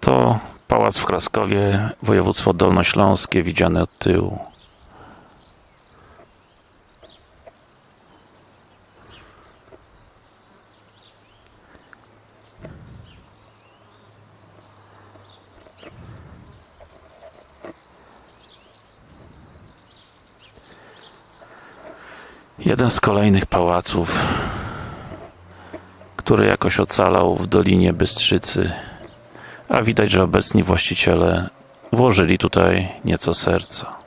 to pałac w Kraskowie, województwo dolnośląskie, widziane od tyłu. Jeden z kolejnych pałaców, który jakoś ocalał w Dolinie Bystrzycy, a widać, że obecni właściciele włożyli tutaj nieco serca.